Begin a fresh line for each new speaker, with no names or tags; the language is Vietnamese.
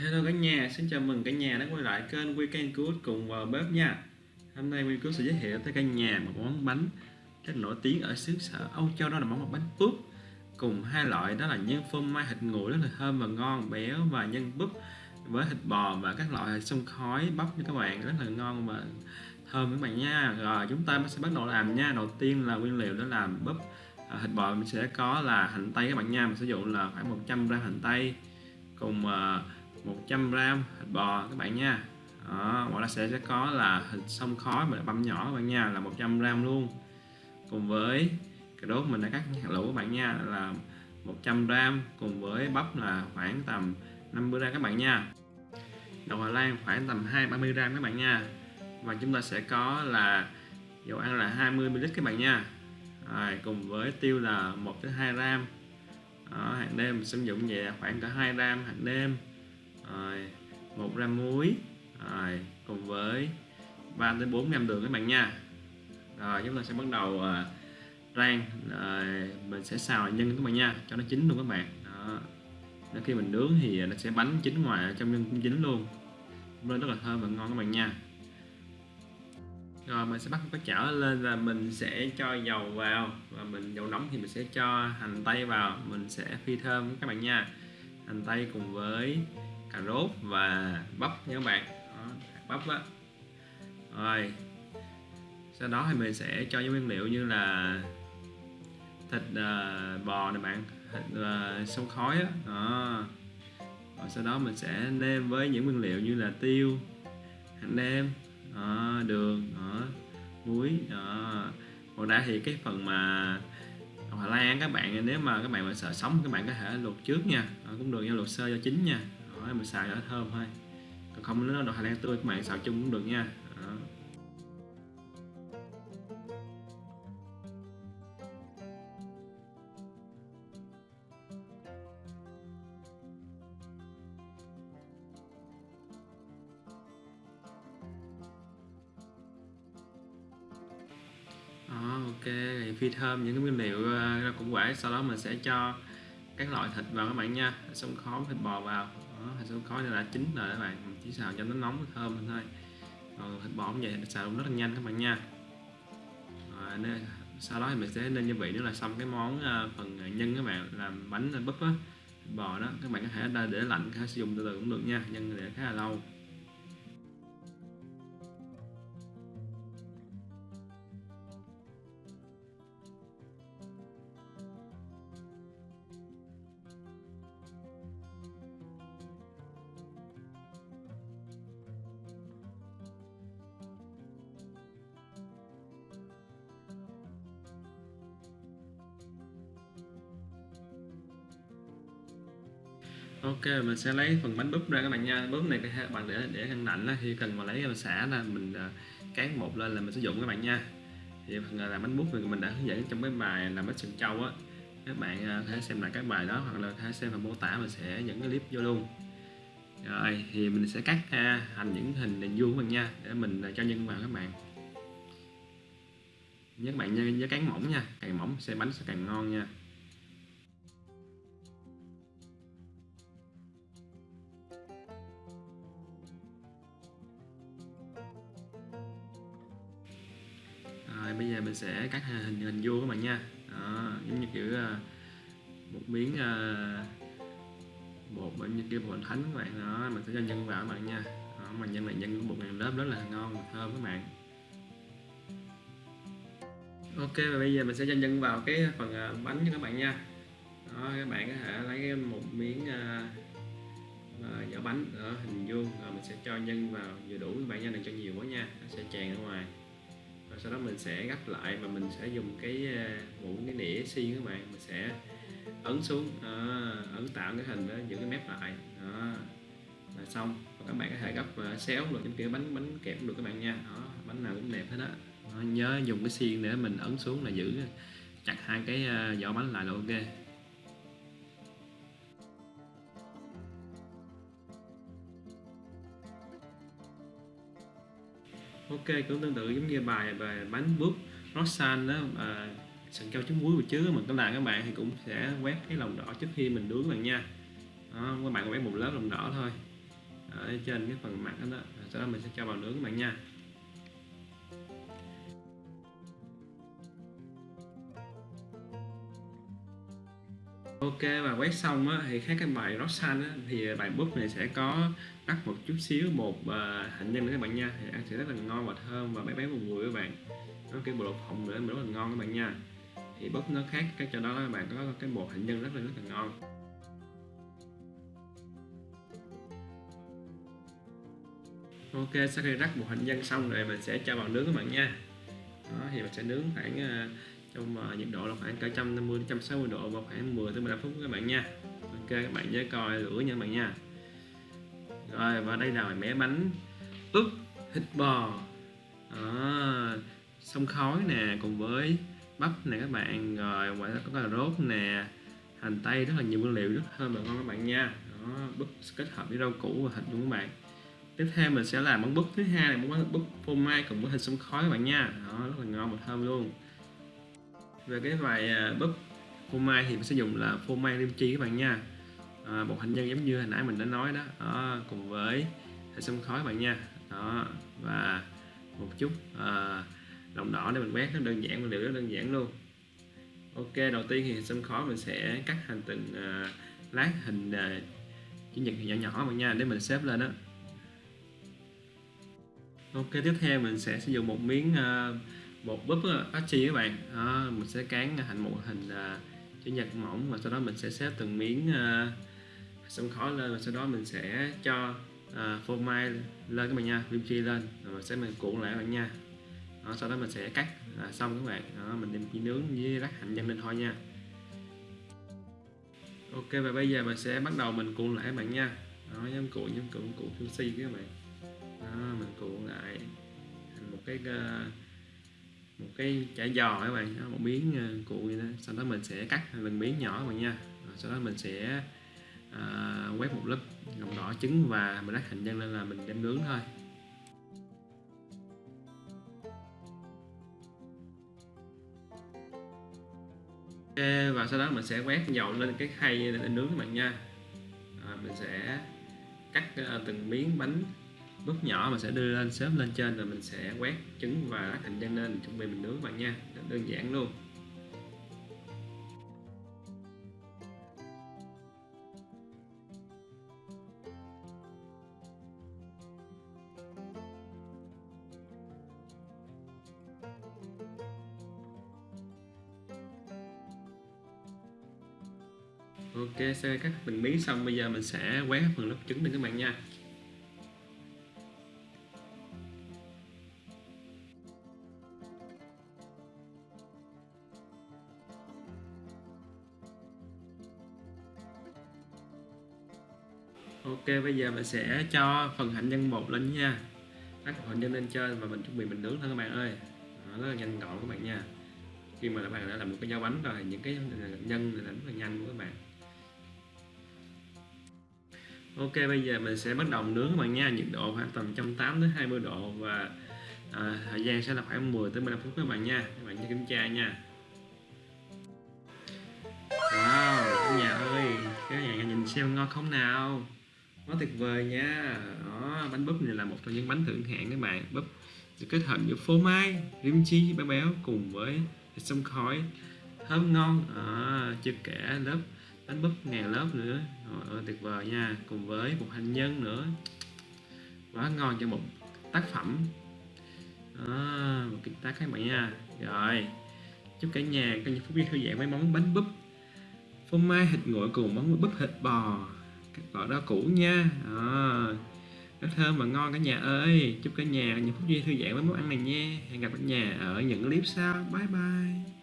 Hello cả nhà, xin chào mừng cả nhà đã quay lại kênh Weekend Good cùng vào bếp nha. Hôm nay Weekend Good sẽ giới thiệu tới cả nhà một món bánh rất nổi tiếng ở xứ sở Âu Châu đó là món bánh búp cùng hai loại đó là nhân phô mai thịt nguội rất là thơm và ngon, béo và nhân búp với thịt bò và các loại xông khói bắp như các bạn rất là ngon và thơm các bạn nha. Rồi chúng ta sẽ bắt đầu làm nha. Đầu tiên là nguyên liệu để làm búp à, thịt bò mình sẽ có là hành tây các bạn nha. Mình sử dụng là khoảng 100 g hành tây cùng uh, 100 gram thịt bò các bạn nha. Đó, ngoài ra sẽ sẽ có là thịt sông khói mà băm nhỏ các bạn nha là 100 gram luôn. Cùng với cái đốt mình đã cắt hạt lựu các bạn nha là 100 gram. Cùng với bắp là khoảng tầm 50 gram các bạn nha. Đậu Hà Lan khoảng tầm 2 30 gram các bạn nha. Và chúng ta sẽ có là dầu ăn là 20ml các bạn nha. Rồi, cùng với tiêu là 1-2 gram. Đó, hàng đêm sử dụng về khoảng cả 2 gram hàng đêm rồi, 1 gram muối. Rồi, cùng với 3 đến 4 gram đường các bạn nha. Rồi chúng ta sẽ bắt đầu uh, rang. Rồi, mình sẽ xào nhân các bạn nha cho nó chín luôn các bạn. Đó. Để khi mình nướng thì nó sẽ bánh chín ngoài trong nhân cũng chín luôn. Nên rất là thơm và ngon các bạn nha. Rồi mình sẽ bắt cái chảo lên và mình sẽ cho dầu vào. Và mình dầu nóng thì mình sẽ cho hành tây vào. Mình sẽ phi thơm các bạn nha. Hành tây cùng với cà rốt và bắp nha các bạn. Đó, bắp á. Rồi sau đó thì mình sẽ cho những nguyên liệu như là thịt uh, bò này bạn thịt uh, sông khói á. Đó. Rồi sau đó mình sẽ nêm với những nguyên liệu như là tiêu hạt nêm đó, đường đó, muối đó. còn ra thì cái phần mà Hà Lan các bạn nếu mà các bạn mà sợ sống các bạn có thể luộc trước nha. Đó, cũng được nha luộc sơ cho chín nha đó, mình xào cho nó thơm thôi còn không nếu đậu Hà Lan tươi các bạn xào chung cũng được nha. Đó. Đó, ok thì phi thơm những cái nguyên liệu uh, rau củ quả sau đó mình sẽ cho các loại thịt vào các bạn nha. Xông khói thịt bò vào đó, thịt sống khói đã chín rồi các bạn. Mình chỉ xào cho nó nóng thơm thôi. Còn thịt bò cũng vậy xào cũng rất là nhanh các bạn nha. Rồi, nên, sau đó thì mình sẽ nên gia vị nữa là xong cái món ờ, phần nhân các bạn làm bánh búp á bò đó. Các bạn có thể để lạnh có thể sử dụng từ từ cũng được nha nhân để khá là lâu. Ok mình sẽ lấy phần bánh búp ra các bạn nha. Búp này các bạn để để ngăn lạnh khi cần mà lấy xả là mình à, cán một lên là mình sử dụng các bạn nha. Thì phần làm bánh búp thì mình đã hướng dẫn trong cái bài làm bánh sừng trâu á. Các bạn à, có thể xem lại các bài đó hoặc là có thể xem phần mô tả mình sẽ dẫn cái clip vô luôn. Rồi thì mình sẽ cắt thành những hình hình vuông các bạn nha để mình à, cho nhân vào các bạn. Nhớ các bạn nhớ, nhớ cán mỏng nha càng mỏng xe bánh sẽ càng ngon nha. Sẽ cắt hình hình vuông các bạn nha. Đó, giống như kiểu à, một miếng à, bột bên như kia bột thánh các bạn. Đó mình sẽ cho nhân vào các bạn nha. Đó, mà nhân này nhân bột này lớp rất là ngon và thơm các bạn. Ok và bây giờ mình sẽ cho nhân vào cái phần à, bánh cho các bạn nha. Đó các bạn có thể lấy một miếng uh, vỏ bánh ở hình vuông. Rồi mình sẽ cho nhân vào vừa đủ các bạn nha đừng cho nhiều quá nha. Nó sẽ tràn ra ngoài sau đó mình sẽ gấp lại và mình sẽ dùng cái ờ, một cái nĩa xiên các bạn. Mình sẽ ấn xuống đó, ấn tạo cái hình đó giữ cái mép lại đó. Là xong và các bạn có thể gấp ờ, xéo được những kiểu bánh bánh kẹp được các bạn nha. Đó bánh nào cũng đẹp hết á. Nhớ dùng cái xiên để mình ấn xuống là giữ chặt hai cái ờ, vỏ bánh lại là ok. Ok cũng tương tự giống như bài về bánh búp rosan đó. À, sừng cao trứng muối của chứ mình có làm các bạn thì cũng sẽ quét cái lòng đỏ trước khi mình nướng bạn nha. Đó, các bạn quét một lớp lòng đỏ thôi. Ở trên cái phần mặt đó, đó. sau đó mình sẽ cho vào nướng các bạn nha. Ok và quét xong á, thì khác cái bài Roxanne á, thì à, bài búp này sẽ có rắc một chút xíu một uh, hạnh nhân nữa các bạn nha. Thì ăn sẽ rất là ngon và thơm và béo béo một mùi các bạn. Nó cái bột phộng nữa mà rất là ngon các bạn nha. Thì búp nó khác cái cho đó các bạn có cái bột hạnh nhân rất là rất là ngon. Ok sau khi rắc bột hạnh nhân xong rồi mình sẽ cho vào nướng các bạn nha. Đó thì mình sẽ nướng khoảng uh, trong uh, nhiệt độ là khoảng cả 150 đến 160 độ và khoảng 10 tới 15 phút các bạn nha. Ok các bạn nhớ coi lửa nha các bạn nha. Rồi và đây là mẻ bánh ướp thịt bò. À, sông khói nè cùng với bắp nè các bạn. Rồi ngoài ra có cà rốt nè hành tây rất là nhiều nguyên liệu rất thơm và ngon các bạn nha. Đó búp kết hợp với rau củ và thịt luôn các bạn. Tiếp theo mình sẽ làm món búp thứ hai là món búp phô mai cùng với thịt sông khói các bạn nha. Đó rất là ngon và thơm luôn về cái vải à, bắp búp phô mai thì mình sẽ dùng là phô mai lim chi các bạn nha. À, bột hành nhân giống như hồi nãy mình đã nói đó, đó cùng với hệ sâm khói các bạn nha. Đó và một chút à, lòng đỏ để mình quét nó đơn giản nguyên liệu rất đơn giản luôn. Ok đầu tiên thì sâm khói mình sẽ cắt thành từng à, lát hình à, chữ nhật nhỏ nhỏ bạn nha để mình xếp lên đó ok tiếp theo mình sẽ sử dụng một miếng à, bột búp chi các bạn. Đó, mình sẽ cán thành một hình à, chữ nhật mỏng và sau đó mình sẽ xếp từng miếng à, uh, sông khói lên và sau đó mình sẽ cho à, phô mai lên các bạn nha kim chi lên rồi mình sẽ mình cuộn lại các bạn nha. Đó, sau đó mình sẽ cắt là xong các bạn. Đó, mình đem chỉ nướng với rắc hành nhân lên thôi nha. Ok và bây giờ mình sẽ bắt đầu mình cuộn lại các bạn nha. Đó nhóm cuộn nhóm cuộn cuộn sushi các bạn. Đó, mình cuộn lại thành một cái uh, một cái chả giò các bạn một miếng uh, vậy đó. Sau đó mình sẽ cắt từng miếng nhỏ các bạn nha. Rồi sau đó mình sẽ à, quét một lớp lòng đỏ trứng và mình rắc hành nhân lên là mình đem nướng thôi. Và sau đó mình sẽ quét dầu lên cái khay để nướng các bạn nha. À, mình sẽ cắt ờ, từng miếng bánh bước nhỏ mà sẽ đưa lên xếp lên trên rồi mình sẽ quét trứng và lát hành nhân lên, chuẩn bị mình nướng bạn nha. Đơn giản luôn. Ok sau cắt từng miếng xong, bây giờ mình sẽ quét phần lớp trứng lên các bạn nha. Ok bây giờ mình sẽ cho phần hạnh nhân bột lên nha. Các hạnh nhân lên trên và mình chuẩn bị mình nướng thôi các bạn ơi. Đó, rất là nhanh gọn các bạn nha. Khi mà các bạn đã làm một cái dao bánh rồi những cái nhân là rất là nhanh của các bạn. Ok bây giờ mình sẽ bắt đầu nướng các bạn nha. Nhiệt độ khoảng tầm 180 đến 20 độ và à, thời gian sẽ là khoảng 10 tới 15 phút các bạn nha. Các bạn nhớ kiểm tra nha. Wow nhà ơi cái nhà nhìn xem ngon không nào? Quá tuyệt vời nha. Đó bánh búp này là một trong những bánh thượng hạng các bạn. Búp được kết hợp giữa phô mai rim chi béo béo cùng với thịt sông khói thơm ngon. À, chưa kể lớp bánh búp ngàn lớp nữa. Rồi, tuyệt vời nha. Cùng với một hành nhân nữa. Quá ngon cho một tác phẩm. À, một cái tác các bạn nha. Rồi chúc cả nhà có những phút giây thư giãn với món bánh búp phô mai thịt nguội cùng món búp thịt bò gọi đó cũ nha. Ờ, à, rất thơm và ngon cả nhà ơi. Chúc cả nhà những phút giây thư giãn với món ăn này nha. Hẹn gặp cả nhà ở những clip sau. Bye bye.